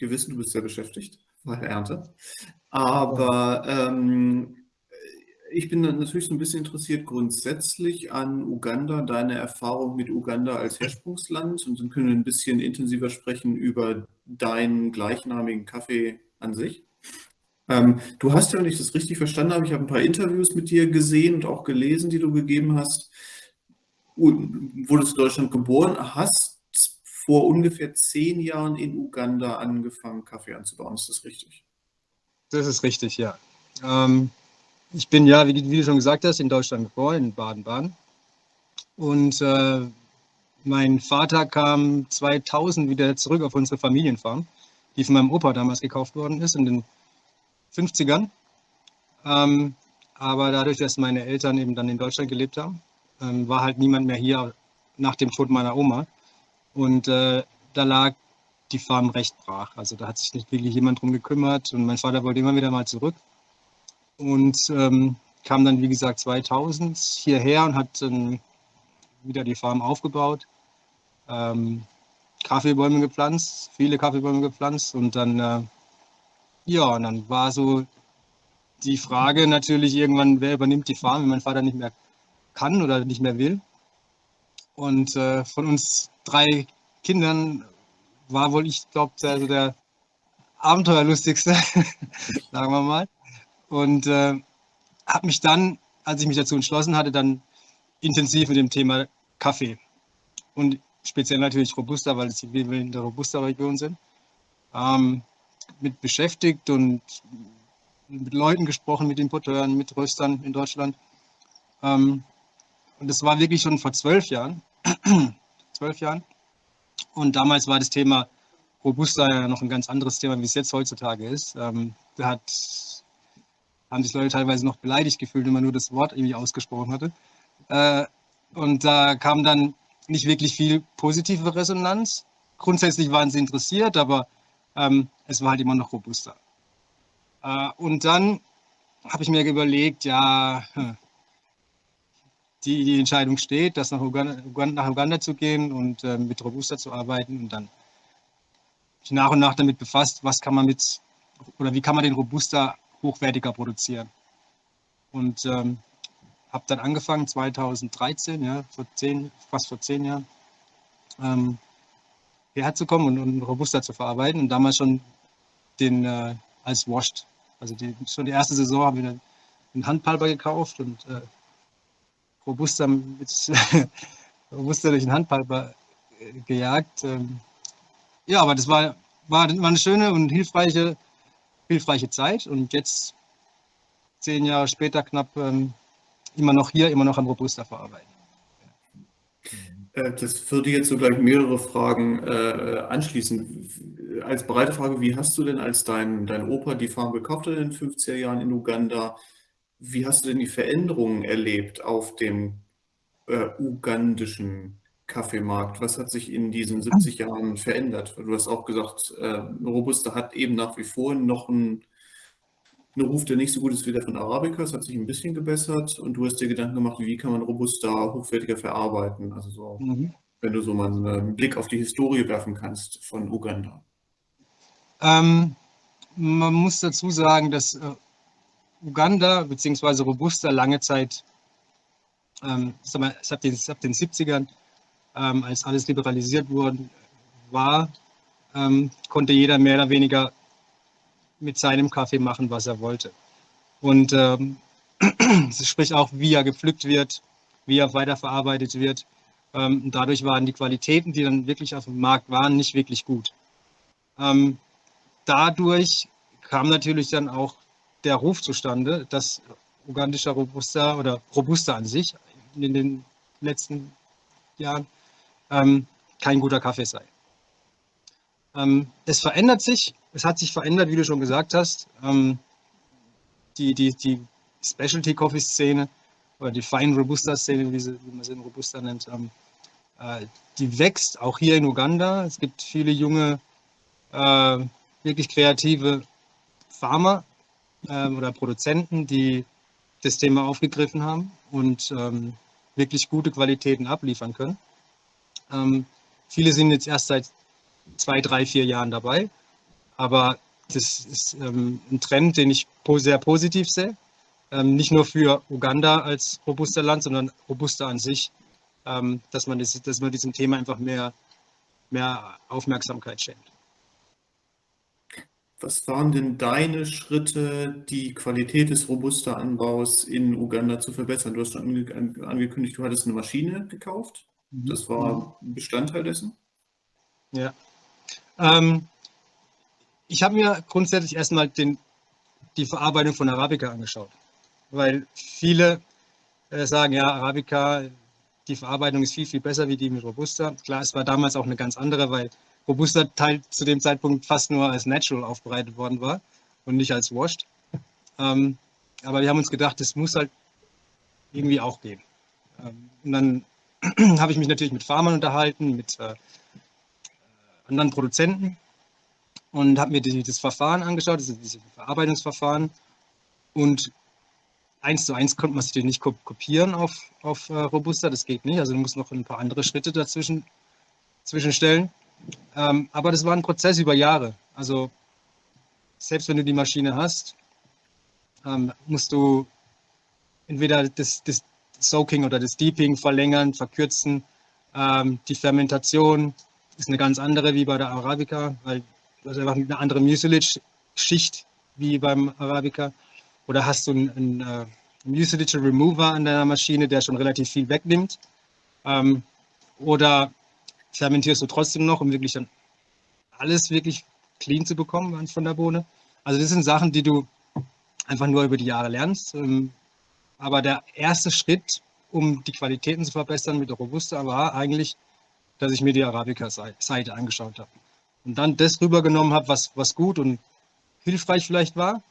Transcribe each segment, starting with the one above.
Wir wissen, du bist sehr beschäftigt der Ernte. Aber ähm, ich bin natürlich so ein bisschen interessiert grundsätzlich an Uganda, deine Erfahrung mit Uganda als Herrsprungsland und dann können wir ein bisschen intensiver sprechen über deinen gleichnamigen Kaffee an sich. Ähm, du hast ja, wenn ich das richtig verstanden habe, ich habe ein paar Interviews mit dir gesehen und auch gelesen, die du gegeben hast. Wurdest in Deutschland geboren, hast vor ungefähr zehn Jahren in Uganda angefangen, Kaffee anzubauen. Ist das richtig? Das ist richtig, ja. Ähm, ich bin ja, wie, wie, du schon gesagt hast, in Deutschland geboren, in Baden-Baden. Und äh, mein Vater kam 2000 wieder zurück auf unsere Familienfarm, die von meinem Opa damals gekauft worden ist in den 50ern. Ähm, aber dadurch, dass meine Eltern eben dann in Deutschland gelebt haben, ähm, war halt niemand mehr hier nach dem Tod meiner Oma. Und äh, da lag die Farm recht brach. Also da hat sich nicht wirklich jemand drum gekümmert und mein Vater wollte immer wieder mal zurück und ähm, kam dann, wie gesagt, 2000 hierher und hat dann wieder die Farm aufgebaut, ähm, Kaffeebäume gepflanzt, viele Kaffeebäume gepflanzt und dann, äh, ja, und dann war so die Frage natürlich irgendwann, wer übernimmt die Farm, wenn mein Vater nicht mehr kann oder nicht mehr will. Und äh, von uns drei Kindern war wohl, ich glaube, also der abenteuerlustigste, sagen wir mal. Und äh, habe mich dann, als ich mich dazu entschlossen hatte, dann intensiv mit dem Thema Kaffee und speziell natürlich Robusta, weil es wir in der Robusta-Region sind, ähm, mit beschäftigt und mit Leuten gesprochen, mit Importeuren, mit Röstern in Deutschland. Ähm, und das war wirklich schon vor zwölf Jahren. Zwölf Jahren. Und damals war das Thema Robusta ja noch ein ganz anderes Thema, wie es jetzt heutzutage ist. Ähm, da hat haben sich Leute teilweise noch beleidigt gefühlt, wenn man nur das Wort irgendwie ausgesprochen hatte. Äh, und da kam dann nicht wirklich viel positive Resonanz. Grundsätzlich waren sie interessiert, aber ähm, es war halt immer noch robuster. Äh, und dann habe ich mir überlegt, ja, hm, die, die Entscheidung steht, dass nach Uganda, nach Uganda zu gehen und äh, mit Robusta zu arbeiten und dann mich nach und nach damit befasst, was kann man mit oder wie kann man den Robusta hochwertiger produzieren. Und ähm, habe dann angefangen 2013, ja, vor zehn, fast vor zehn Jahren, ähm, hierher zu kommen und, und Robusta zu verarbeiten und damals schon den äh, als Washed. Also die, schon die erste Saison haben wir einen Handpalper gekauft und äh, Robusta, mit, Robusta durch den Handpalper äh, gejagt. Ähm, ja, aber das war, war, war eine schöne und hilfreiche hilfreiche Zeit und jetzt, zehn Jahre später knapp, ähm, immer noch hier, immer noch am Robusta verarbeiten. Äh, das würde jetzt so gleich mehrere Fragen äh, anschließen. Als breite Frage, wie hast du denn, als dein, dein Opa die Farm gekauft in den 50er Jahren in Uganda, wie hast du denn die Veränderungen erlebt auf dem äh, ugandischen Kaffeemarkt? Was hat sich in diesen 70 Jahren verändert? Du hast auch gesagt, äh, Robusta hat eben nach wie vor noch einen, einen Ruf, der nicht so gut ist wie der von Arabica. Es hat sich ein bisschen gebessert und du hast dir Gedanken gemacht, wie kann man Robusta hochwertiger verarbeiten? Also so, mhm. wenn du so mal einen Blick auf die Historie werfen kannst von Uganda. Ähm, man muss dazu sagen, dass äh, Uganda bzw. Robusta lange Zeit, ähm, ab den, ab den 70ern, ähm, als alles liberalisiert worden war, ähm, konnte jeder mehr oder weniger mit seinem Kaffee machen, was er wollte. Und ähm, sprich auch, wie er gepflückt wird, wie er weiterverarbeitet wird. Ähm, dadurch waren die Qualitäten, die dann wirklich auf dem Markt waren, nicht wirklich gut. Ähm, dadurch kam natürlich dann auch der Ruf zustande, dass ugandischer Robusta oder Robusta an sich in den letzten Jahren ähm, kein guter Kaffee sei. Ähm, es verändert sich, es hat sich verändert, wie du schon gesagt hast. Ähm, die, die, die Specialty Coffee Szene oder die Fine Robusta Szene, wie, wie man sie in Robusta nennt, ähm, äh, die wächst auch hier in Uganda. Es gibt viele junge, äh, wirklich kreative Farmer äh, oder Produzenten, die das Thema aufgegriffen haben und ähm, wirklich gute Qualitäten abliefern können. Ähm, viele sind jetzt erst seit zwei, drei, vier Jahren dabei. Aber das ist ähm, ein Trend, den ich sehr positiv sehe. Ähm, nicht nur für Uganda als robuster Land, sondern robuster an sich, ähm, dass, man das, dass man diesem Thema einfach mehr, mehr Aufmerksamkeit schenkt. Was waren denn deine Schritte, die Qualität des Robusta-Anbaus in Uganda zu verbessern? Du hast schon angekündigt, du hattest eine Maschine gekauft. Mhm. Das war Bestandteil dessen? Ja. Ähm, ich habe mir grundsätzlich erstmal den, die Verarbeitung von Arabica angeschaut, weil viele äh, sagen, ja, Arabica, die Verarbeitung ist viel, viel besser wie die mit Robusta. Klar, es war damals auch eine ganz andere, weil Robusta Teil zu dem Zeitpunkt fast nur als Natural aufbereitet worden war und nicht als Washed. Ähm, aber wir haben uns gedacht, das muss halt irgendwie auch gehen. Ähm, und dann habe ich mich natürlich mit Farmern unterhalten, mit äh, anderen Produzenten und habe mir die, das Verfahren angeschaut, diese, diese Verarbeitungsverfahren. Und eins zu eins konnte man sich nicht kopieren auf, auf uh, Robusta, das geht nicht. Also du musst noch ein paar andere Schritte dazwischen zwischenstellen. Ähm, aber das war ein Prozess über Jahre. Also selbst wenn du die Maschine hast, ähm, musst du entweder das, das, Soaking oder das Deeping verlängern, verkürzen. Ähm, die Fermentation ist eine ganz andere wie bei der Arabica, weil du hast einfach eine andere Mucilage-Schicht wie beim Arabica. Oder hast du einen, einen uh, Mucilage Remover an deiner Maschine, der schon relativ viel wegnimmt. Ähm, oder fermentierst du trotzdem noch, um wirklich dann alles wirklich clean zu bekommen von der Bohne. Also das sind Sachen, die du einfach nur über die Jahre lernst. Ähm, aber der erste Schritt, um die Qualitäten zu verbessern mit der Robusta, war eigentlich, dass ich mir die Arabica-Seite angeschaut habe und dann das rübergenommen habe, was, was gut und hilfreich vielleicht war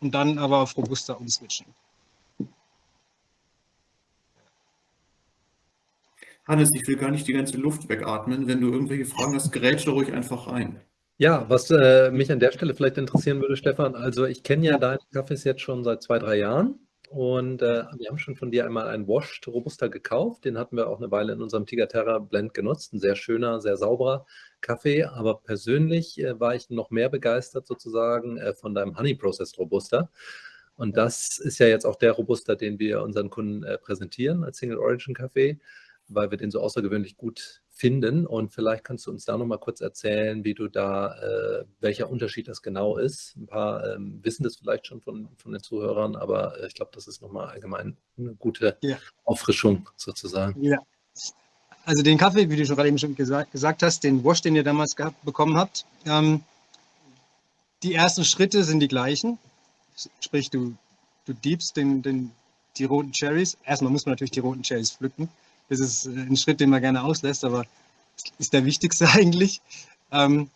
und dann aber auf Robusta umswitchen. Hannes, ich will gar nicht die ganze Luft wegatmen. Wenn du irgendwelche Fragen hast, grätsche ruhig einfach rein. Ja, was äh, mich an der Stelle vielleicht interessieren würde, Stefan, also ich kenne ja deine Kaffees jetzt schon seit zwei, drei Jahren und äh, wir haben schon von dir einmal einen Washed Robusta gekauft. Den hatten wir auch eine Weile in unserem Tigaterra Blend genutzt. Ein sehr schöner, sehr sauberer Kaffee. Aber persönlich äh, war ich noch mehr begeistert sozusagen äh, von deinem Honey Processed Robusta. Und das ist ja jetzt auch der Robusta, den wir unseren Kunden äh, präsentieren als Single Origin Kaffee, weil wir den so außergewöhnlich gut finden. Und vielleicht kannst du uns da noch mal kurz erzählen, wie du da, äh, welcher Unterschied das genau ist. Ein paar ähm, wissen das vielleicht schon von, von den Zuhörern, aber äh, ich glaube, das ist noch mal allgemein eine gute ja. Auffrischung sozusagen. Ja. Also den Kaffee, wie du schon gerade eben schon gesagt, gesagt hast, den Wash, den ihr damals gehabt, bekommen habt, ähm, die ersten Schritte sind die gleichen. Sprich, du, du diebst den, den, die roten Cherries. Erstmal muss man natürlich die roten Cherries pflücken. Das ist ein Schritt, den man gerne auslässt, aber ist der wichtigste eigentlich. Ähm,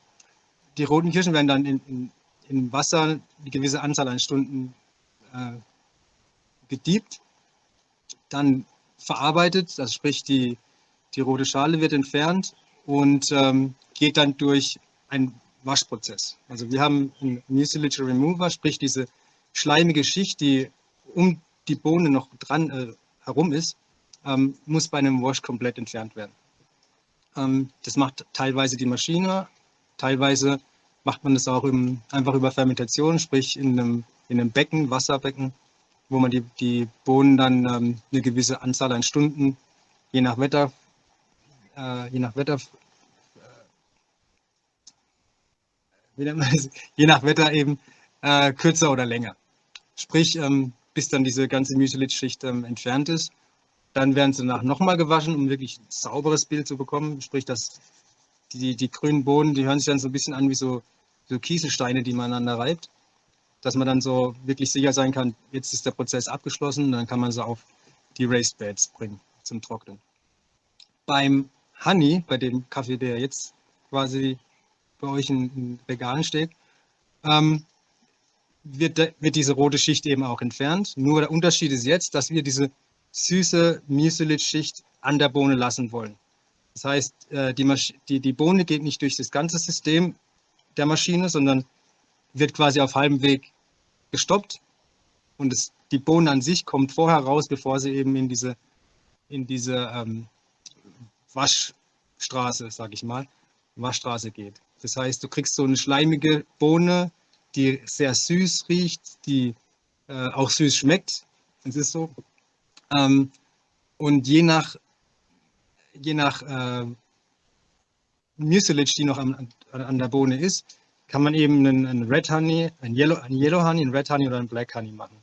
die roten Kirschen werden dann in, in, in, Wasser eine gewisse Anzahl an Stunden äh, gediebt, dann verarbeitet, also sprich die, die rote Schale wird entfernt und ähm, geht dann durch einen Waschprozess. Also wir haben einen Mucilage Remover, sprich diese schleimige Schicht, die um die Bohne noch dran äh, herum ist, ähm, muss bei einem Wash komplett entfernt werden. Ähm, das macht teilweise die Maschine, teilweise macht man das auch im, einfach über Fermentation, sprich in einem, in einem Becken, Wasserbecken, wo man die, die Bohnen dann ähm, eine gewisse Anzahl an Stunden, je nach Wetter, äh, je nach Wetter, äh, je nach Wetter eben äh, kürzer oder länger. Sprich, ähm, bis dann diese ganze Mucilage-Schicht ähm, entfernt ist. Dann werden sie danach nochmal gewaschen, um wirklich ein sauberes Bild zu bekommen. Sprich, dass die, die grünen Bohnen, die hören sich dann so ein bisschen an wie so, so Kieselsteine, die man aneinander reibt. Dass man dann so wirklich sicher sein kann, jetzt ist der Prozess abgeschlossen, dann kann man sie auf die Raised Beds bringen zum Trocknen. Beim Honey, bei dem Kaffee, der jetzt quasi bei euch in, in Regalen steht, ähm, wird, wird diese rote Schicht eben auch entfernt. Nur der Unterschied ist jetzt, dass wir diese süße Mucilage-Schicht an der Bohne lassen wollen. Das heißt, äh, die, die, die Bohne geht nicht durch das ganze System der Maschine, sondern wird quasi auf halbem Weg gestoppt und es, die Bohne an sich kommt vorher raus, bevor sie eben in diese, in diese ähm, Waschstraße, sage ich mal, Waschstraße geht. Das heißt, du kriegst so eine schleimige Bohne, die sehr süß riecht, die äh, auch süß schmeckt. Das ist so. Ähm, und je nach, je nach äh, Mucilage, die noch an, an, der Bohne ist, kann man eben einen, einen Red Honey, ein Yellow, ein Yellow Honey, ein Red Honey oder ein Black Honey machen.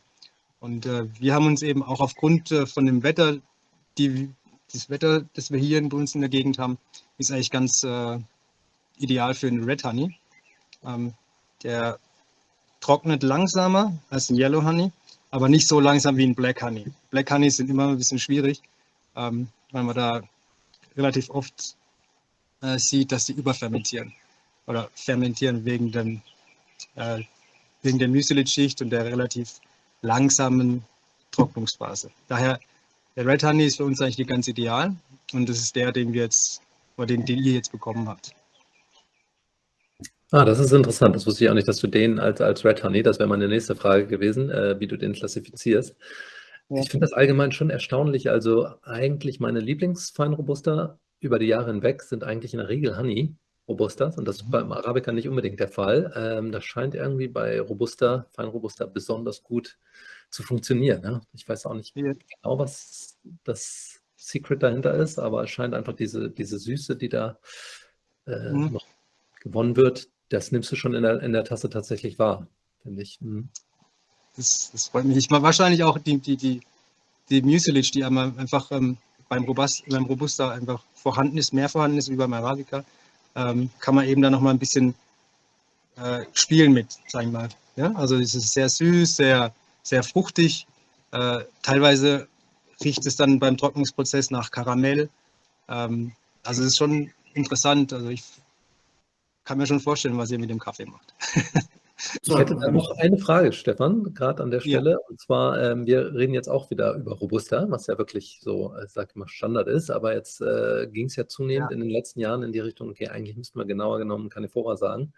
Und äh, wir haben uns eben auch aufgrund äh, von dem Wetter, die, das Wetter, das wir hier in uns in der Gegend haben, ist eigentlich ganz äh, ideal für einen Red Honey. Ähm, der trocknet langsamer als ein Yellow Honey, aber nicht so langsam wie ein Black Honey. Black Honey sind immer ein bisschen schwierig, ähm, weil man da relativ oft äh, sieht, dass sie überfermentieren oder fermentieren wegen, dem, äh, wegen der Mucilage-Schicht und der relativ langsamen Trocknungsphase. Daher, der Red Honey ist für uns eigentlich ganz ideal und das ist der, den wir jetzt, oder den, den ihr jetzt bekommen habt. Ah, das ist interessant. Das wusste ich auch nicht, dass du den als, als Red Honey, das wäre meine nächste Frage gewesen, äh, wie du den klassifizierst. Ja. Ich finde das allgemein schon erstaunlich. Also eigentlich meine Lieblingsfeinrobuster über die Jahre hinweg sind eigentlich in der Regel Honey Robustas und das ist mhm. beim Arabica nicht unbedingt der Fall. Ähm, das scheint irgendwie bei Robusta, Feinrobusta besonders gut zu funktionieren. Ja? Ich weiß auch nicht ja. genau, was das Secret dahinter ist, aber es scheint einfach diese, diese Süße, die da äh, mhm. noch gewonnen wird, das nimmst du schon in der, in der Tasse tatsächlich wahr, finde ich. Mhm. Das, das, freut mich. Ich war wahrscheinlich auch die, die, die, die Mucilage, die einfach ähm, beim, Robust, beim Robusta einfach vorhanden ist, mehr vorhanden ist wie beim Arabica, ähm, kann man eben da nochmal ein bisschen äh, spielen mit, sagen wir mal. Ja? Also es ist sehr süß, sehr, sehr fruchtig. Äh, teilweise riecht es dann beim Trocknungsprozess nach Karamell. Ähm, also es ist schon interessant. Also ich kann mir schon vorstellen, was ihr mit dem Kaffee macht. Ich hätte noch eine Frage, Stefan, gerade an der Stelle. Ja. Und zwar, ähm, wir reden jetzt auch wieder über Robusta, was ja wirklich so, ich sag mal, Standard ist. Aber jetzt äh, ging es ja zunehmend ja. in den letzten Jahren in die Richtung, okay, eigentlich müssten wir genauer genommen Canifora sagen.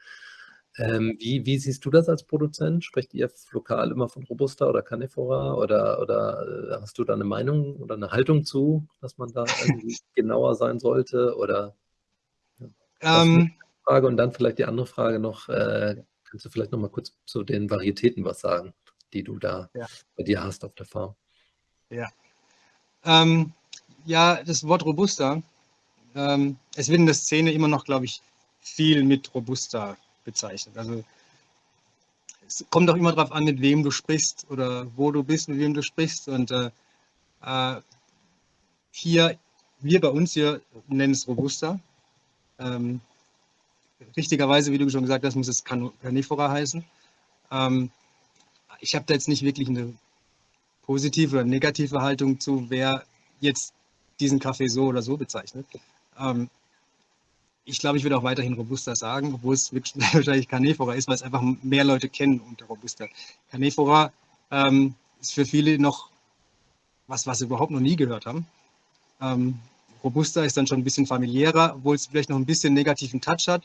Ähm, wie, wie, siehst du das als Produzent? Sprecht ihr lokal immer von Robusta oder Canifora? Oder, oder äh, hast du da eine Meinung oder eine Haltung zu, dass man da genauer sein sollte? Oder ja, ähm, Frage und dann vielleicht die andere Frage noch. Äh, kannst du vielleicht noch mal kurz zu den Varietäten was sagen, die du da ja. bei dir hast auf der Farm? Ja. Ähm, ja, das Wort Robusta. Ähm, es wird in der Szene immer noch, glaube ich, viel mit Robusta bezeichnet. Also es kommt auch immer darauf an, mit wem du sprichst oder wo du bist, mit wem du sprichst. Und äh, äh hier, wir bei uns hier nennen es Robusta. Ähm, richtigerweise, wie du schon gesagt hast, muss es Carnivora heißen. Ähm, ich habe da jetzt nicht wirklich eine positive oder negative Haltung zu, wer jetzt diesen Kaffee so oder so bezeichnet. Ähm, ich glaube, ich würde auch weiterhin Robusta sagen, obwohl es wirklich wahrscheinlich Carnivora ist, weil es einfach mehr Leute kennen unter Robusta. Carnivora ähm, ist für viele noch was, was sie überhaupt noch nie gehört haben. Ähm, Robusta ist dann schon ein bisschen familiärer, obwohl es vielleicht noch ein bisschen negativen Touch hat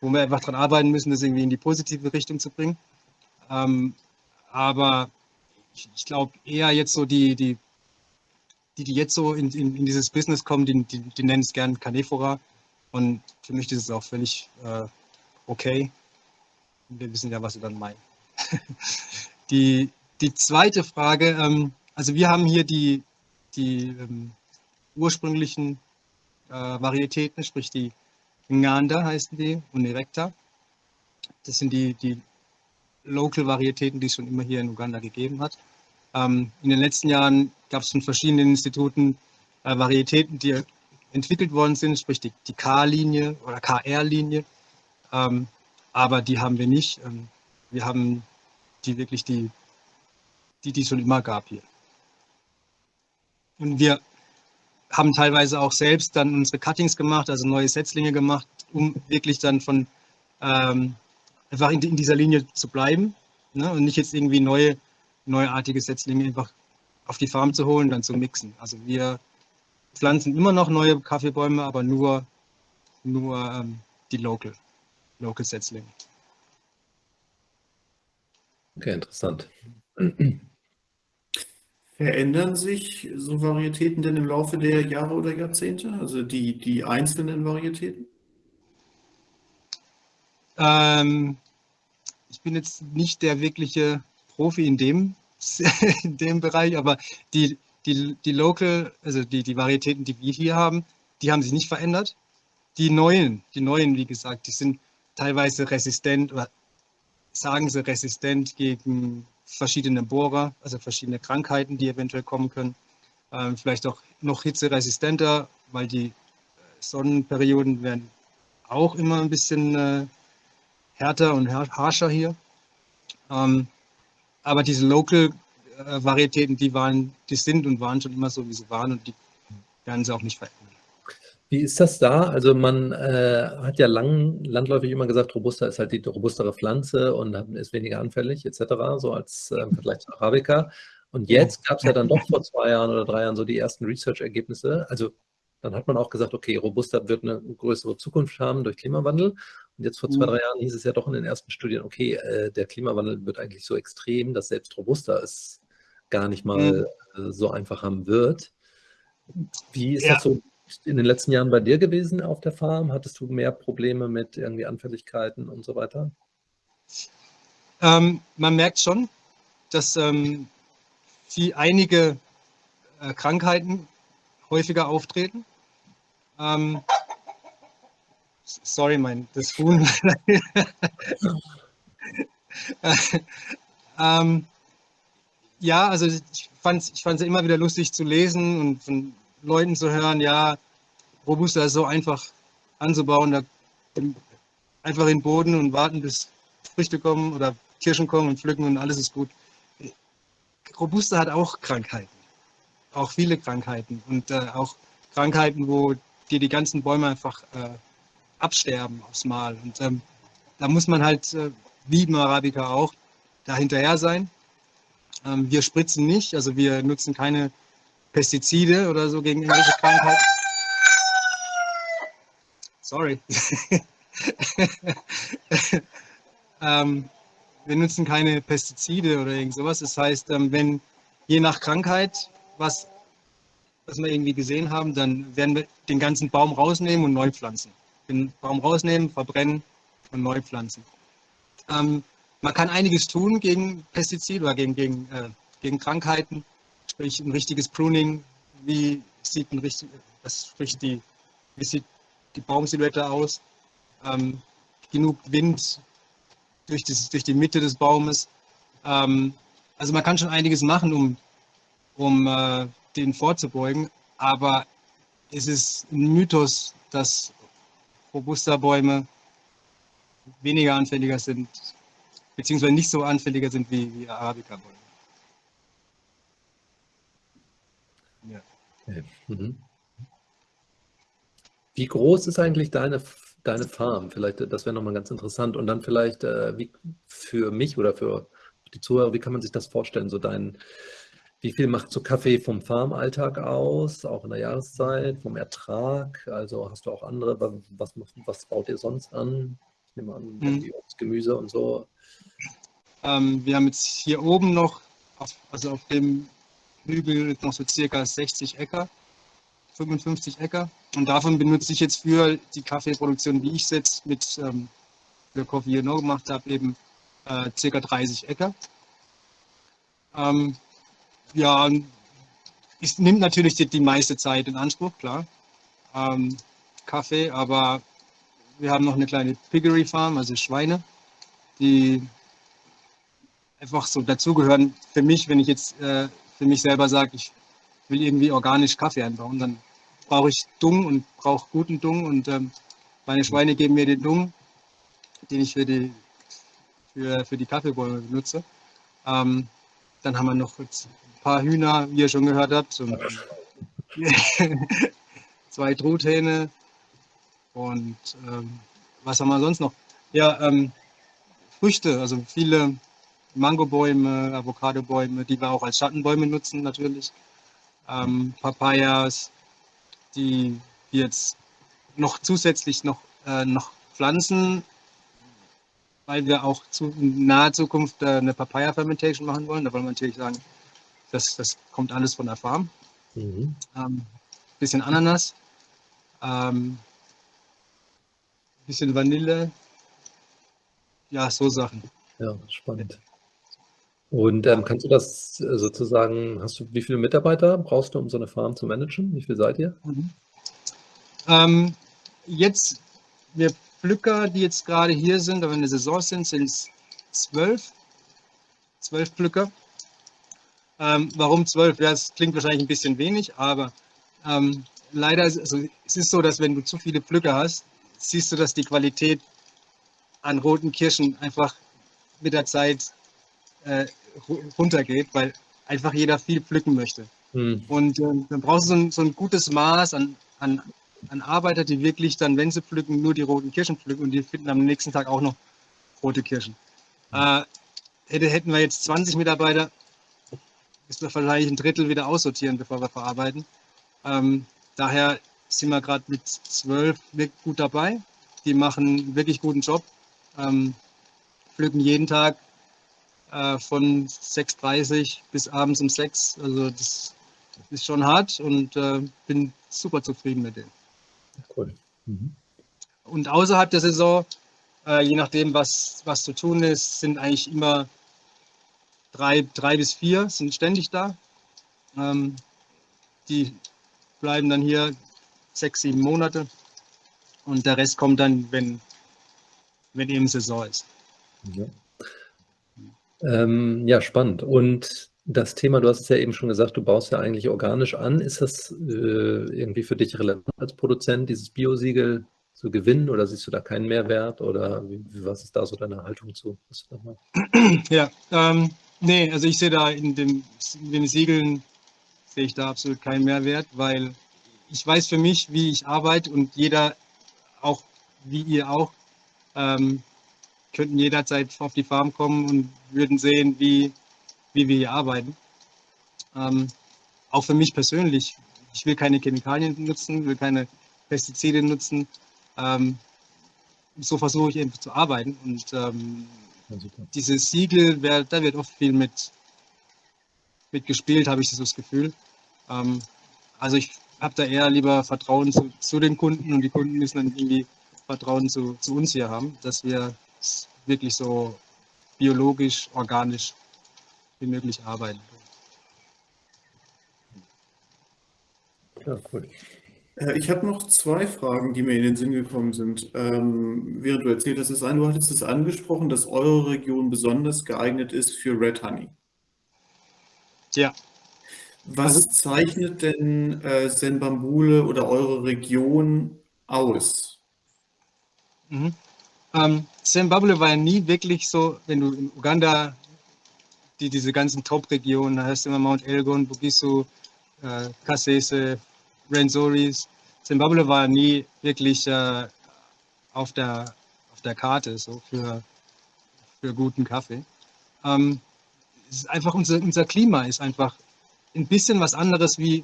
wo wir einfach daran arbeiten müssen, das irgendwie in die positive Richtung zu bringen. Ähm, aber ich, ich glaube eher jetzt so die, die, die, die jetzt so in, in, in dieses Business kommen, die, die, die nennen es gern Canefora. Und für mich ist es auch völlig äh, okay. Wir wissen ja, was sie dann meinen. die, die zweite Frage, ähm, also wir haben hier die, die ähm, ursprünglichen äh, Varietäten, sprich die Nganda heißen die und Erecta. Das sind die, die Local-Varietäten, die es schon immer hier in Uganda gegeben hat. Ähm, in den letzten Jahren gab es von verschiedenen Instituten äh, Varietäten, die entwickelt worden sind, sprich die, die K-Linie oder KR-Linie. Ähm, aber die haben wir nicht. Ähm, wir haben die wirklich die, die, die es schon immer gab hier. Und wir haben teilweise auch selbst dann unsere Cuttings gemacht, also neue Setzlinge gemacht, um wirklich dann von ähm, einfach in, in, dieser Linie zu bleiben ne? und nicht jetzt irgendwie neue, neuartige Setzlinge einfach auf die Farm zu holen, dann zu mixen. Also wir pflanzen immer noch neue Kaffeebäume, aber nur, nur ähm, die Local, Local Setzlinge. Okay, interessant. Verändern sich so Varietäten denn im Laufe der Jahre oder Jahrzehnte? Also die, die einzelnen Varietäten? Ähm, ich bin jetzt nicht der wirkliche Profi in dem, in dem Bereich, aber die, die, die Local, also die, die Varietäten, die wir hier haben, die haben sich nicht verändert. Die neuen, die neuen, wie gesagt, die sind teilweise resistent oder sagen sie resistent gegen verschiedene Bohrer, also verschiedene Krankheiten, die eventuell kommen können. Ähm, vielleicht auch noch hitzeresistenter, weil die äh, Sonnenperioden werden auch immer ein bisschen äh, härter und harscher hier. Ähm, aber diese Local-Varietäten, die waren, die sind und waren schon immer so, wie sie waren und die werden sie auch nicht verändern. Wie ist das da? Also man äh, hat ja lang, landläufig immer gesagt, Robusta ist halt die robustere Pflanze und ist weniger anfällig etc., so als äh, im Vergleich zu Arabica. Und jetzt gab es ja dann doch vor zwei Jahren oder drei Jahren so die ersten Research-Ergebnisse. Also dann hat man auch gesagt, okay, Robusta wird eine größere Zukunft haben durch Klimawandel. Und jetzt vor zwei, mhm. drei Jahren hieß es ja doch in den ersten Studien, okay, äh, der Klimawandel wird eigentlich so extrem, dass selbst Robusta es gar nicht mal mhm. äh, so einfach haben wird. Wie ist ja. das so in den letzten Jahren bei dir gewesen auf der Farm? Hattest du mehr Probleme mit irgendwie Anfälligkeiten und so weiter? Ähm, man merkt schon, dass ähm, die einige äh, Krankheiten häufiger auftreten. Ähm, sorry, mein, das Huhn. ähm, ja, also ich fand es ich immer wieder lustig zu lesen und von Leuten zu hören, ja, Robusta ist so einfach anzubauen, da einfach in den Boden und warten, bis Früchte kommen oder Kirschen kommen und pflücken und alles ist gut. Robusta hat auch Krankheiten, auch viele Krankheiten und äh, auch Krankheiten, wo dir die ganzen Bäume einfach äh, absterben aufs Mal. Und ähm, da muss man halt, äh, wie im Arabica auch, da hinterher sein. Ähm, wir spritzen nicht, also wir nutzen keine Pestizide oder so gegen irgendwelche Krankheiten. Sorry. ähm, wir nutzen keine Pestizide oder irgend sowas. Das heißt, ähm, wenn je nach Krankheit was, was wir irgendwie gesehen haben, dann werden wir den ganzen Baum rausnehmen und neu pflanzen. Den Baum rausnehmen, verbrennen und neu pflanzen. Ähm, man kann einiges tun gegen Pestizide oder gegen, gegen, äh, gegen Krankheiten sprich ein richtiges Pruning, wie sieht ein richtig, sprich die, wie sieht die Baumsilhouette aus, ähm, genug Wind durch, das, durch die Mitte des Baumes. Ähm, also man kann schon einiges machen, um, um äh, den vorzubeugen, aber es ist ein Mythos, dass Robusta-Bäume weniger anfälliger sind, beziehungsweise nicht so anfälliger sind wie, wie Arabica-Bäume. Mhm. Wie groß ist eigentlich deine, deine Farm? Vielleicht, das wäre nochmal ganz interessant. Und dann vielleicht äh, wie für mich oder für die Zuhörer, wie kann man sich das vorstellen? So dein, wie viel macht so Kaffee vom Farmalltag aus, auch in der Jahreszeit, vom Ertrag? Also hast du auch andere, was, was baut ihr sonst an? Ich nehme an, mhm. Gemüse und so. Ähm, wir haben jetzt hier oben noch, auf, also auf dem Hügel noch so circa 60 Äcker, 55 Äcker. Und davon benutze ich jetzt für die Kaffeeproduktion, die ich jetzt mit ähm, für Coffee You Know gemacht habe, eben äh, circa 30 Äcker. Ähm, ja, es nimmt natürlich die, die, meiste Zeit in Anspruch, klar. Ähm, Kaffee, aber wir haben noch eine kleine Piggery Farm, also Schweine, die einfach so dazugehören für mich, wenn ich jetzt äh, für mich selber sage, ich will irgendwie organisch Kaffee anbauen, dann brauche ich Dung und brauche guten Dung und ähm, meine Schweine geben mir den Dung, den ich für die, für, für die Kaffeebäume benutze. Ähm, dann haben wir noch ein paar Hühner, wie ihr schon gehört habt, und, zwei Truthähne und ähm, was haben wir sonst noch? Ja, ähm, Früchte, also viele Mangobäume, Avocadobäume, die wir auch als Schattenbäume nutzen natürlich. Ähm, Papayas, die wir jetzt noch zusätzlich noch, äh, noch pflanzen, weil wir auch zu, in naher Zukunft äh, eine Papaya-Fermentation machen wollen. Da wollen wir natürlich sagen, das, das kommt alles von der Farm. Mhm. Ähm, bisschen Ananas, ähm, bisschen Vanille, ja, so Sachen. Ja, spannend. Und ähm, kannst du das äh, sozusagen, hast du, wie viele Mitarbeiter brauchst du, um so eine Farm zu managen? Wie viel seid ihr? Mhm. Ähm, jetzt, wir Pflücker, die jetzt gerade hier sind, aber in der Saison sind, sind es zwölf. Zwölf Pflücker. Ähm, warum zwölf? Ja, das klingt wahrscheinlich ein bisschen wenig, aber ähm, leider ist also, es ist so, dass wenn du zu viele Pflücker hast, siehst du, dass die Qualität an roten Kirschen einfach mit der Zeit äh, runtergeht, weil einfach jeder viel pflücken möchte. Hm. Und äh, dann brauchst du so ein, so ein gutes Maß an, an, an Arbeiter, die wirklich dann, wenn sie pflücken, nur die roten Kirschen pflücken und die finden am nächsten Tag auch noch rote Kirschen. Äh, hätte, hätten wir jetzt 20 Mitarbeiter, müssen wir wahrscheinlich ein Drittel wieder aussortieren, bevor wir verarbeiten. Ähm, daher sind wir gerade mit zwölf wirklich gut dabei. Die machen einen wirklich guten Job, ähm, pflücken jeden Tag äh, von 6.30 bis abends um 6. Also das ist schon hart und äh, bin super zufrieden mit denen. Cool. Mhm. Und außerhalb der Saison, äh, je nachdem, was, was zu tun ist, sind eigentlich immer drei, drei bis vier sind ständig da. Ähm, die bleiben dann hier sechs, sieben Monate und der Rest kommt dann, wenn, wenn eben Saison ist. Ja. Ähm, ja, spannend. Und das Thema, du hast es ja eben schon gesagt, du baust ja eigentlich organisch an. Ist das äh, irgendwie für dich relevant als Produzent, dieses Biosiegel zu gewinnen oder siehst du da keinen Mehrwert oder wie, was ist da so deine Haltung zu? Ja, ähm, nee, also ich sehe da in, dem, in den Siegeln sehe ich da absolut keinen Mehrwert, weil ich weiß für mich, wie ich arbeite und jeder, auch wie ihr auch, ähm, könnten jederzeit auf die Farm kommen und würden sehen, wie, wie wir hier arbeiten. Ähm, auch für mich persönlich, ich will keine Chemikalien nutzen, will keine Pestizide nutzen. Ähm, so versuche ich eben zu arbeiten. Und ähm, ja, dieses Siegel, da wird oft viel mit, mit gespielt, habe ich so das Gefühl. Ähm, also ich habe da eher lieber Vertrauen zu, zu, den Kunden und die Kunden müssen dann irgendwie Vertrauen zu, zu uns hier haben, dass wir wirklich so biologisch, organisch wie möglich arbeiten. Ja, cool. Äh, ich habe noch zwei Fragen, die mir in den Sinn gekommen sind. Ähm, während du erzählt hast, das eine, du hattest es angesprochen, dass eure Region besonders geeignet ist für Red Honey. Ja. Was also, zeichnet denn äh, Senbambule oder eure Region aus? Mhm. Ähm, Zimbabwe war ja nie wirklich so, wenn du in Uganda die, diese ganzen Top-Regionen, da hast du immer Mount Elgon, Bugisu, äh, Kasese, Renzoris. Zimbabwe war nie wirklich äh, auf, der, auf der Karte so für, für guten Kaffee. Ähm, es ist einfach unser, unser Klima ist einfach ein bisschen was anderes wie,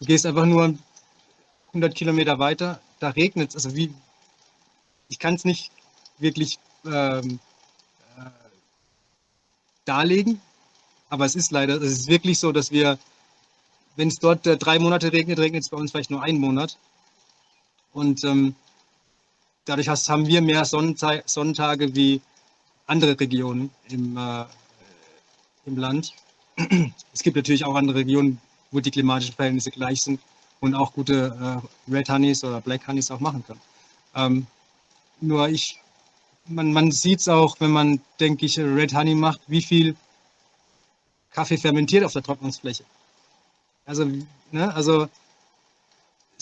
du gehst einfach nur 100 Kilometer weiter, da regnet es, also wie, ich kann es nicht wirklich ähm, äh, darlegen. Aber es ist leider, es ist wirklich so, dass wir, wenn es dort äh, drei Monate regnet, regnet es bei uns vielleicht nur einen Monat. Und ähm, dadurch haben wir mehr Sonnentage, Sonnentage wie andere Regionen im, äh, im Land. Es gibt natürlich auch andere Regionen, wo die klimatischen Verhältnisse gleich sind und auch gute äh, Red Honeys oder Black Honeys auch machen können. Ähm, nur ich man, man sieht es auch, wenn man, denke ich, Red Honey macht, wie viel Kaffee fermentiert auf der Trocknungsfläche. Also, ne, also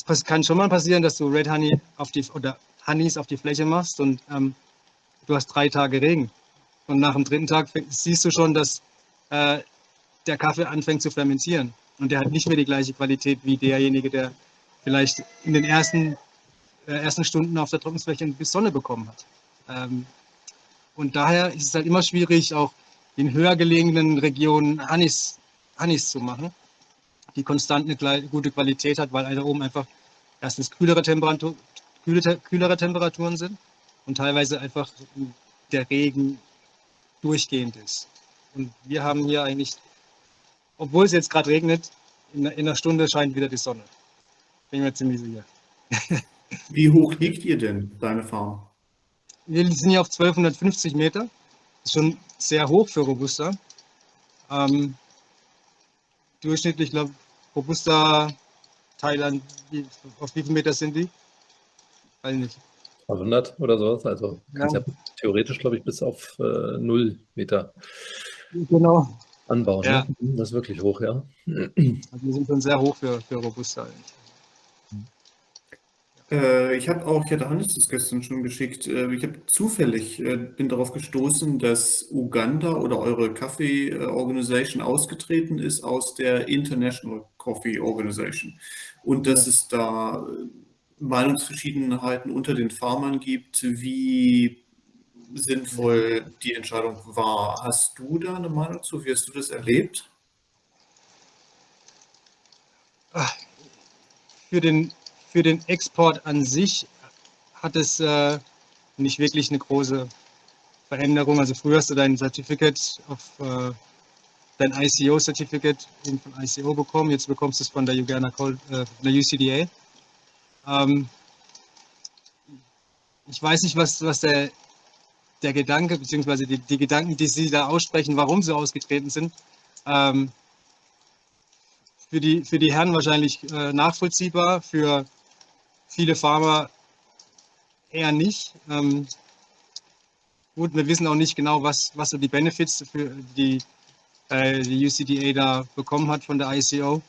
es kann schon mal passieren, dass du Red Honey auf die oder Honeys auf die Fläche machst und ähm, du hast drei Tage Regen. Und nach dem dritten Tag siehst du schon, dass äh, der Kaffee anfängt zu fermentieren. Und der hat nicht mehr die gleiche Qualität wie derjenige, der vielleicht in den ersten, äh, ersten Stunden auf der Trocknungsfläche bis Sonne bekommen hat. Ähm, und daher ist es halt immer schwierig, auch in höher gelegenen Regionen Anis, Anis zu machen, die konstant eine gute Qualität hat, weil da oben einfach erstens kühlere, Temperatur, kühlere Temperaturen sind und teilweise einfach der Regen durchgehend ist. Und wir haben hier eigentlich, obwohl es jetzt gerade regnet, in, in einer Stunde scheint wieder die Sonne. Bin mir ziemlich sicher. Wie hoch liegt ihr denn, deine Farm? Wir sind hier auf 1250 Meter. Das ist schon sehr hoch für Robusta. Ähm, durchschnittlich, glaube Robusta Thailand, wie, auf wie viel Meter sind die? Weiß nicht. 100 oder sowas. Also ja. ja theoretisch, glaube ich, bis auf äh, 0 Meter genau. anbauen. Ja. Ne? Das ist wirklich hoch, ja. Also wir sind schon sehr hoch für, für Robusta. Eigentlich. Äh, ich habe auch, ich hatte Hannes das gestern schon geschickt, äh, ich habe zufällig, äh, bin darauf gestoßen, dass Uganda oder eure Kaffee Organization ausgetreten ist aus der International Coffee Organization und dass es da Meinungsverschiedenheiten unter den Farmern gibt, wie sinnvoll die Entscheidung war. Hast du da eine Meinung zu? Wie hast du das erlebt? Für den für den Export an sich hat es äh, nicht wirklich eine große Veränderung. Also früher hast du dein Certificate auf äh, dein ICO-Certificate von ICO bekommen, jetzt bekommst du es von der Uganda äh, der UCDA. Ähm, ich weiß nicht, was, was der, der Gedanke, beziehungsweise die, die Gedanken, die Sie da aussprechen, warum sie ausgetreten sind, ähm, für, die, für die Herren wahrscheinlich äh, nachvollziehbar, für viele Farmer eher nicht. Ähm, gut, wir wissen auch nicht genau, was, was so die Benefits für die, äh, die UCDA da bekommen hat von der ICO.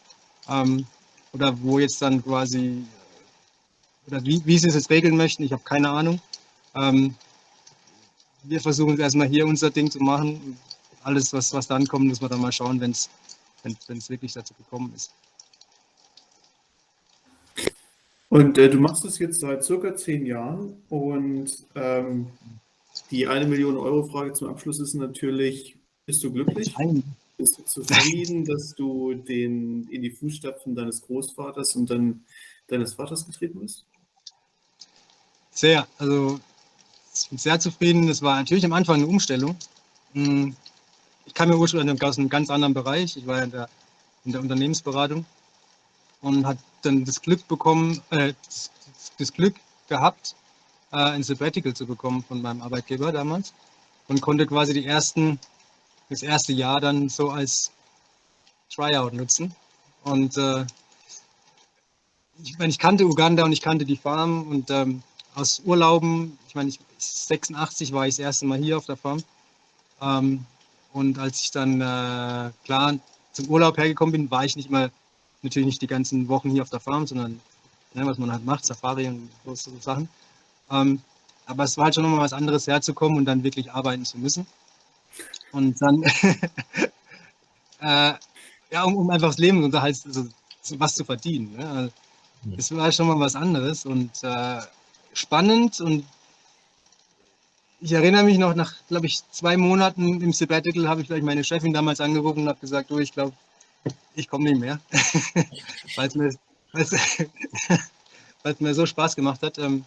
Ähm, oder wo jetzt dann quasi, oder wie, wie sie es jetzt regeln möchten, ich habe keine Ahnung. Ähm, wir versuchen erstmal hier unser Ding zu machen. Alles, was, was dann kommt, muss man dann mal schauen, wenn es wirklich dazu gekommen ist. Und äh, du machst es jetzt seit circa zehn Jahren und ähm, die eine Million Euro Frage zum Abschluss ist natürlich, bist du glücklich? Nein. Bist du zufrieden, dass du den, in die Fußstapfen deines Großvaters und dann deines Vaters getreten bist? Sehr, also ich bin sehr zufrieden. Das war natürlich am Anfang eine Umstellung. Hm, ich kam ja ursprünglich aus einem ganz anderen Bereich. Ich war ja in der, in der Unternehmensberatung und hat dann das Glück bekommen, äh, das, das, Glück gehabt, äh, ein Sabbatical zu bekommen von meinem Arbeitgeber damals und konnte quasi die ersten, das erste Jahr dann so als Tryout nutzen. Und äh, ich meine, ich kannte Uganda und ich kannte die Farm und ähm, aus Urlauben, ich meine, ich, 86 war ich das erste Mal hier auf der Farm. Ähm, und als ich dann äh, klar zum Urlaub hergekommen bin, war ich nicht mal natürlich nicht die ganzen Wochen hier auf der Farm, sondern ne, was man halt macht, Safari und so, Sachen. Ähm, aber es war halt schon nochmal was anderes herzukommen und dann wirklich arbeiten zu müssen. Und dann, äh, ja, um, um, einfach das Leben und halt also, was zu verdienen. Ne? Also, das war schon mal was anderes und äh, spannend und ich erinnere mich noch, nach, glaube ich, zwei Monaten im Sabbatical habe ich gleich meine Chefin damals angerufen und habe gesagt, du, ich glaube, ich komme nicht mehr, weil es mir, mir so Spaß gemacht hat. Ähm,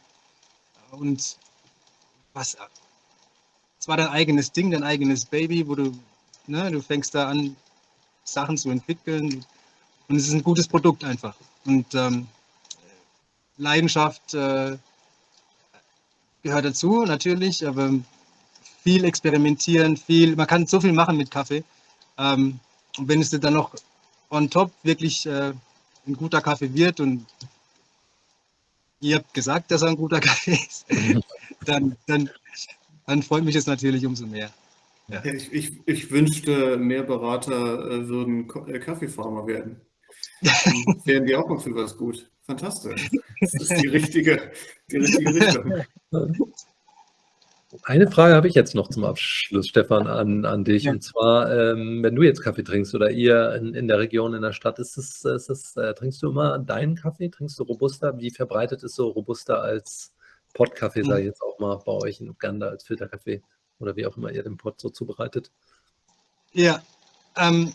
und was, es war dein eigenes Ding, dein eigenes Baby, wo du, ne, du fängst da an, Sachen zu entwickeln. Und es ist ein gutes Produkt einfach. Und ähm, Leidenschaft äh, gehört dazu, natürlich, aber viel experimentieren, viel, man kann so viel machen mit Kaffee. Ähm, und wenn es dir dann noch on top wirklich äh, ein guter Kaffee wird und ihr habt gesagt, dass er ein guter Kaffee ist, dann, dann, dann freut mich das natürlich umso mehr. Ja. Ich, ich, ich, wünschte, mehr Berater äh, würden äh, Kaffeefarmer werden. Dann wären die auch mal für was gut. Fantastisch. Das ist die richtige, die richtige Richtung. Eine Frage habe ich jetzt noch zum Abschluss, Stefan, an, an dich. Ja. Und zwar, ähm, wenn du jetzt Kaffee trinkst oder ihr in, in der Region, in der Stadt, ist es, ist es, äh, trinkst du immer deinen Kaffee? Trinkst du Robusta? Wie verbreitet ist so Robusta als Pottkaffee, sage ich jetzt auch mal, bei euch in Uganda als Filterkaffee oder wie auch immer ihr den Pott so zubereitet? Ja, ähm,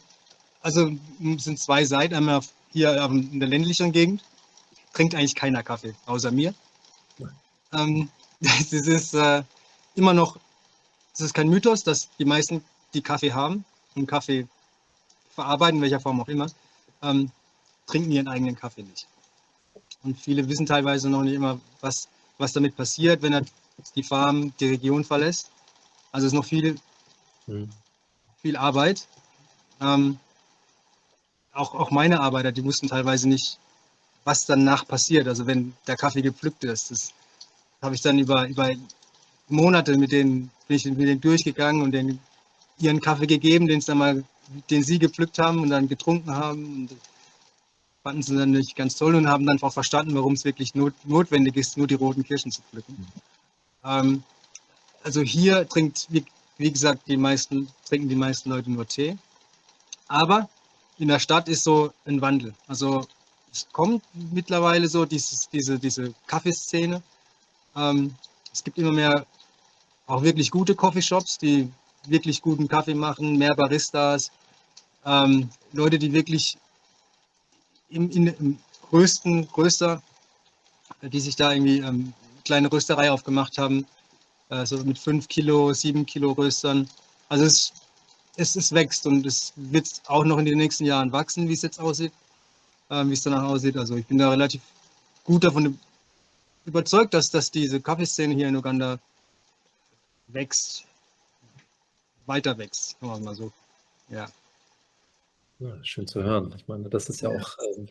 also sind zwei Seiten. Einmal hier in der ländlichen Gegend trinkt eigentlich keiner Kaffee, außer mir. Ähm, das ist, äh, immer noch, es ist kein Mythos, dass die meisten, die Kaffee haben und Kaffee verarbeiten, in welcher Form auch immer, ähm, trinken ihren eigenen Kaffee nicht. Und viele wissen teilweise noch nicht immer, was, was damit passiert, wenn er die Farm, die Region verlässt. Also es ist noch viel, Hm. viel Arbeit. Ähm, auch, auch meine Arbeiter, die wussten teilweise nicht, was danach passiert. Also wenn der Kaffee gepflückt ist. Das habe ich dann über, über Monate mit denen, bin ich mit denen durchgegangen und denen ihren Kaffee gegeben, den, dann mal, den sie gepflückt haben und dann getrunken haben. Und fanden sie dann nicht ganz toll und haben dann auch verstanden, warum es wirklich not, notwendig ist, nur die roten Kirschen zu pflücken. Ähm, also hier trinkt, wie, wie gesagt, die meisten, trinken die meisten Leute nur Tee. Aber in der Stadt ist so ein Wandel. Also es kommt mittlerweile so dieses, diese, diese Kaffeeszene. Ähm, es gibt immer mehr auch wirklich gute Coffeeshops, die wirklich guten Kaffee machen, mehr Baristas, ähm, Leute, die wirklich im, in, im größten, größter, die sich da irgendwie ähm, kleine Rösterei aufgemacht haben, äh, so mit 5 Kilo, 7 Kilo Röstern. Also es, es, es wächst und es wird auch noch in den nächsten Jahren wachsen, wie es jetzt aussieht, äh, wie es danach aussieht. Also ich bin da relativ gut davon überzeugt, dass, dass diese Kaffeeszene hier in Uganda wächst, weiter wächst, sagen wir mal so. Ja. Ja, schön zu hören. Ich meine, das ist ja auch ähm,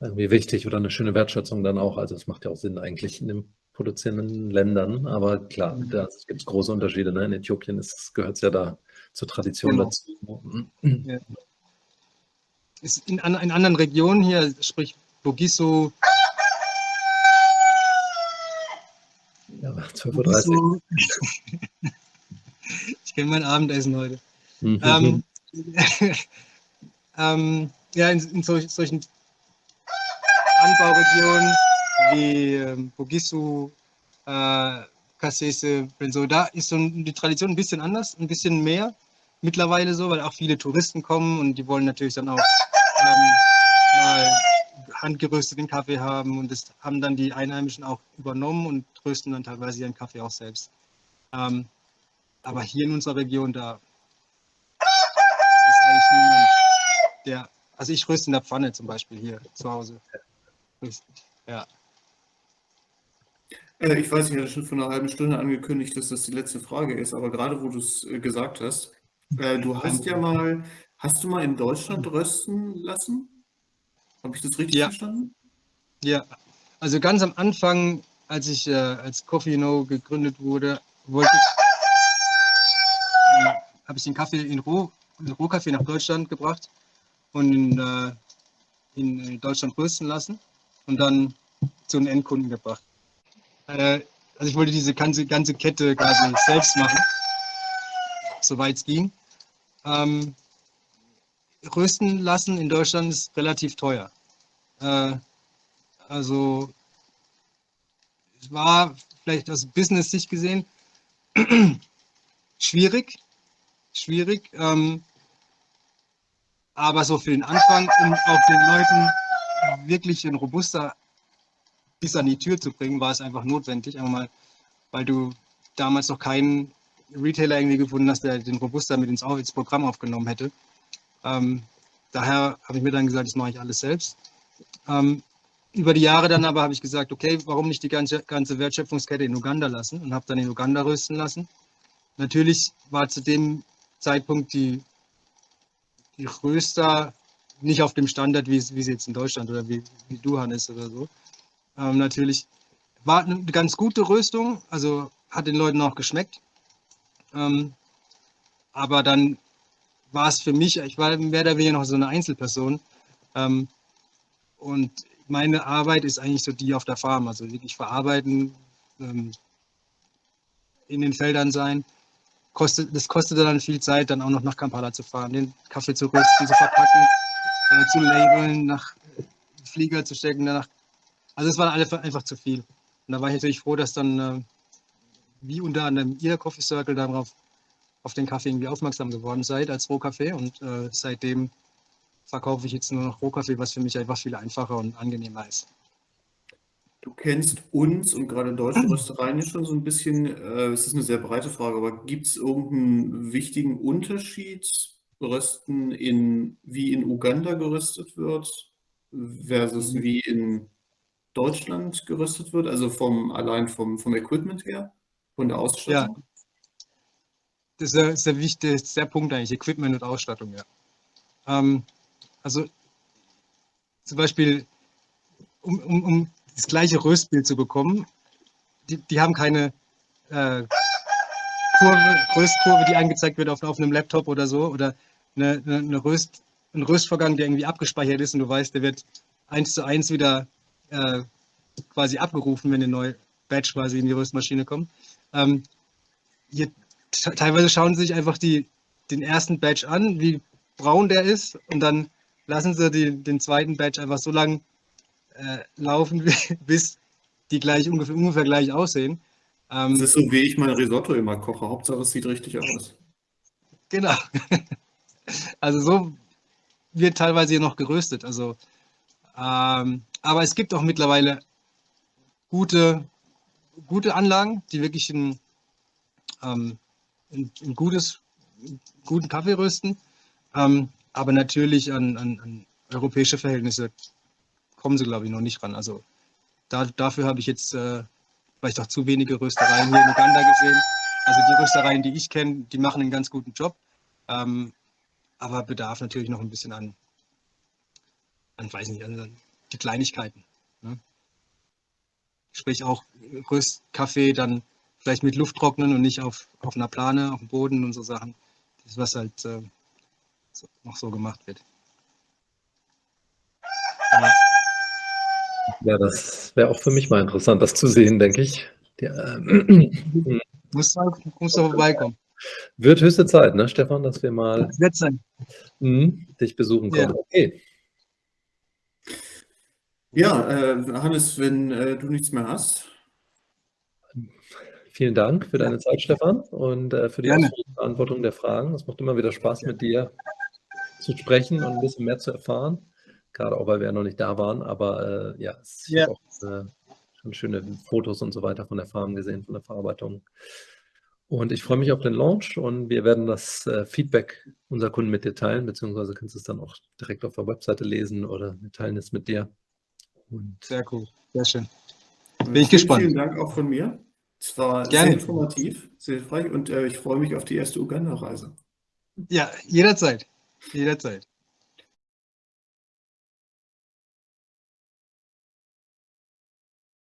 irgendwie wichtig oder eine schöne Wertschätzung dann auch. Also es macht ja auch Sinn eigentlich in den produzierenden Ländern. Aber klar, da gibt es große Unterschiede. Ne? In Äthiopien gehört es ja da zur Tradition Genau. dazu. Ja. Ist in, an, in anderen Regionen hier, sprich Bogiso, Ja, 12.30 Uhr. Ich kenne mein Abendessen heute. Mhm. Ähm, ähm, ja, in, in solch, solchen Anbauregionen wie ähm, Bogisu, äh, Kasese, Benzo, da ist so die Tradition ein bisschen anders, ein bisschen mehr mittlerweile so, weil auch viele Touristen kommen und die wollen natürlich dann auch ähm, mal handgerösteten Kaffee haben und das haben dann die Einheimischen auch übernommen und rösten dann teilweise ihren Kaffee auch selbst. Ähm, aber hier in unserer Region, da ist eigentlich niemand, der, also ich röste in der Pfanne zum Beispiel hier zu Hause. Ja, Äh, ich weiß, ich hatte schon vor einer halben Stunde angekündigt, dass das die letzte Frage ist, aber gerade wo du es äh, gesagt hast, äh, du hast ja mal, hast du mal in Deutschland rösten lassen? Habe ich das richtig Ja. verstanden? ja. Also ganz am Anfang, als ich äh, als Coffee No gegründet wurde, wollte ich, äh, habe ich den Kaffee in Roh, in Rohkaffee nach Deutschland gebracht und in, äh, in Deutschland rösten lassen und dann zu den Endkunden gebracht. Äh, also ich wollte diese ganze, ganze Kette quasi selbst machen, soweit es ging. Ähm, rösten lassen in Deutschland ist relativ teuer. Äh, also es war vielleicht aus Business-Sicht gesehen schwierig, schwierig. Ähm, aber so für den Anfang, um auch den Leuten wirklich ein Robuster bis an die Tür zu bringen, war es einfach notwendig. Einfach mal, weil du damals noch keinen Retailer irgendwie gefunden hast, der den Robuster mit ins Programm aufgenommen hätte. Ähm, daher habe ich mir dann gesagt, das mache ich alles selbst. Ähm, über die Jahre dann aber habe ich gesagt, okay, warum nicht die ganze, ganze Wertschöpfungskette in Uganda lassen und habe dann in Uganda rösten lassen. Natürlich war zu dem Zeitpunkt die, die Röster nicht auf dem Standard, wie, wie sie jetzt in Deutschland oder wie, wie du, Hannes, oder so. Ähm, natürlich war eine ganz gute Röstung, also hat den Leuten auch geschmeckt. Ähm, aber dann war es für mich, ich war mehr oder weniger noch so eine Einzelperson. Ähm, und meine Arbeit ist eigentlich so die auf der Farm, also wirklich verarbeiten, ähm, in den Feldern sein. Kostet, das kostete dann viel Zeit, dann auch noch nach Kampala zu fahren, den Kaffee zu rösten, zu verpacken, äh, zu labeln, nach Flieger zu stecken, danach. Also es war einfach zu viel. Und da war ich natürlich froh, dass dann, äh, wie unter anderem ihr Coffee Circle, darauf auf den Kaffee irgendwie aufmerksam geworden seid als Rohkaffee. Und äh, seitdem verkaufe ich jetzt nur noch Rohkaffee, was für mich einfach viel einfacher und angenehmer ist. Du kennst uns und gerade deutsche Röstereien ja schon so ein bisschen. Äh, es ist eine sehr breite Frage, aber gibt es irgendeinen wichtigen Unterschied, Rösten in, wie in Uganda geröstet wird, versus Mhm. wie in Deutschland geröstet wird, also vom, allein vom, vom Equipment her, von der Ausstattung? Das ist der, der wichtigste Punkt eigentlich, Equipment und Ausstattung, ja. Ähm, also zum Beispiel, um, um, um das gleiche Röstbild zu bekommen, die, die haben keine äh, Kurve, Röstkurve, die angezeigt wird auf, auf einem Laptop oder so, oder eine, eine, Röst, ein Röstvorgang, der irgendwie abgespeichert ist und du weißt, der wird eins zu eins wieder äh, quasi abgerufen, wenn eine neue Batch quasi in die Röstmaschine kommt. Ähm, hier, teilweise schauen sie sich einfach die, den ersten Batch an, wie braun der ist, und dann lassen sie die, den zweiten Batch einfach so lang äh, laufen, bis die gleich ungefähr, ungefähr gleich aussehen. Ähm, das ist so, wie ich mein Risotto immer koche. Hauptsache, es sieht richtig aus. Genau. Also so wird teilweise hier noch geröstet. Also, ähm, aber es gibt auch mittlerweile gute, gute Anlagen, die wirklich ein, ähm, ein, gutes, guten Kaffee rösten. Ähm, aber natürlich an, an, an, europäische Verhältnisse kommen sie, glaube ich, noch nicht ran. Also da, dafür habe ich jetzt äh, vielleicht auch zu wenige Röstereien hier in Uganda gesehen. Also die Röstereien, die ich kenne, die machen einen ganz guten Job. Ähm, aber bedarf natürlich noch ein bisschen an, an weiß nicht, an die Kleinigkeiten. Ne? Sprich auch Röstkaffee dann vielleicht mit Luft trocknen und nicht auf, auf einer Plane, auf dem Boden und so Sachen. Das ist was halt äh, so, noch so gemacht wird. Ja. ja das wäre auch für mich mal interessant, das zu sehen, denke ich. Der, ähm, muss, muss da vorbeikommen. Wird höchste Zeit, ne, Stefan, dass wir mal mh, dich besuchen können. Ja. Okay. Ja, äh, Hannes, wenn äh, du nichts mehr hast. Vielen Dank für deine Zeit, Stefan, und äh, für die Beantwortung der Fragen. Es macht immer wieder Spaß, mit dir zu sprechen und ein bisschen mehr zu erfahren. Gerade auch, weil wir ja noch nicht da waren. Aber äh, ja, ich ja. auch äh, schon schöne Fotos und so weiter von der Farm gesehen, von der Verarbeitung. Und ich freue mich auf den Launch und wir werden das äh, Feedback unserer Kunden mit dir teilen, beziehungsweise kannst du es dann auch direkt auf der Webseite lesen oder wir teilen es mit dir. Und sehr cool, sehr schön. Bin ich gespannt. Vielen Dank auch von mir. Es war Gerne. sehr informativ, sehr hilfreich und äh, ich freue mich auf die erste Uganda-Reise. Ja, jederzeit. Jederzeit.